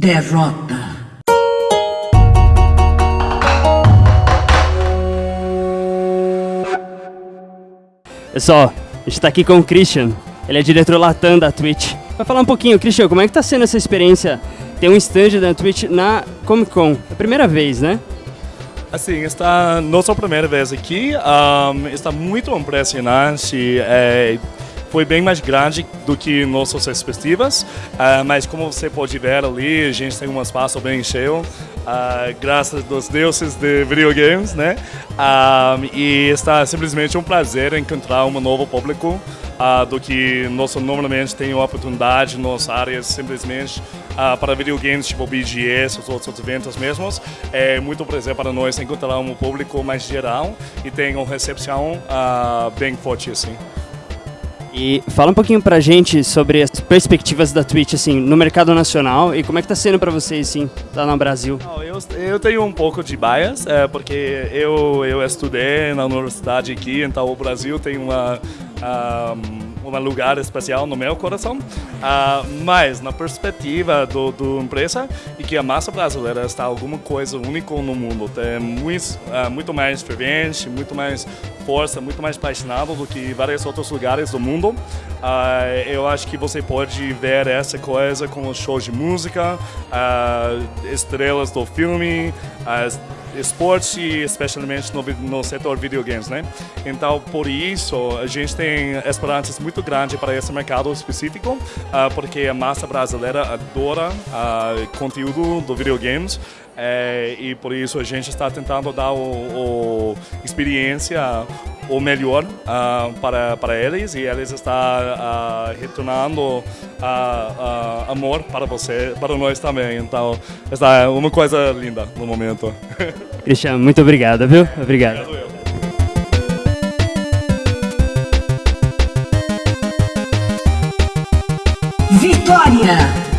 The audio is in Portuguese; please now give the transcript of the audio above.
Derrota. Pessoal, a gente tá aqui com o Christian. Ele é diretor Latam da Twitch. Vai falar um pouquinho, Christian, como é que tá sendo essa experiência? Ter um stand da Twitch na Comic Con. É a primeira vez, né? Assim, está nossa primeira vez aqui, um, está muito impressionante. É, foi bem mais grande do que nossas expectativas, uh, mas como você pode ver ali, a gente tem um espaço bem cheio, uh, graças aos deuses de videogames, né? Um, e está simplesmente um prazer encontrar um novo público uh, do que nós normalmente tem oportunidade nas áreas simplesmente uh, para videogames tipo BGS, os outros eventos mesmos. É muito prazer para nós encontrar um público mais geral e tem uma recepção uh, bem forte assim. E fala um pouquinho pra gente sobre as perspectivas da Twitch, assim, no mercado nacional e como é que tá sendo pra vocês, assim, lá no Brasil. Eu, eu tenho um pouco de bias, é, porque eu, eu estudei na universidade aqui, então o Brasil tem uma um, um lugar especial no meu coração, uh, mas na perspectiva do, do empresa e que a massa brasileira está alguma coisa única no mundo, tem muito, uh, muito mais fervente, muito mais força, muito mais apaixonado do que vários outros lugares do mundo. Uh, eu acho que você pode ver essa coisa com os shows de música, estrelas do filme, as esporte, especialmente no, no setor videogames, né? Então, por isso, a gente tem esperanças muito grandes para esse mercado específico, uh, porque a massa brasileira adora uh, conteúdo do videogames é, e por isso a gente está tentando dar o, o experiência o melhor uh, para, para eles e eles estão uh, retornando uh, amor para você, para nós também. Então, está uma coisa linda no momento. Cristiano, muito obrigado, viu? Obrigado. obrigado Vitória!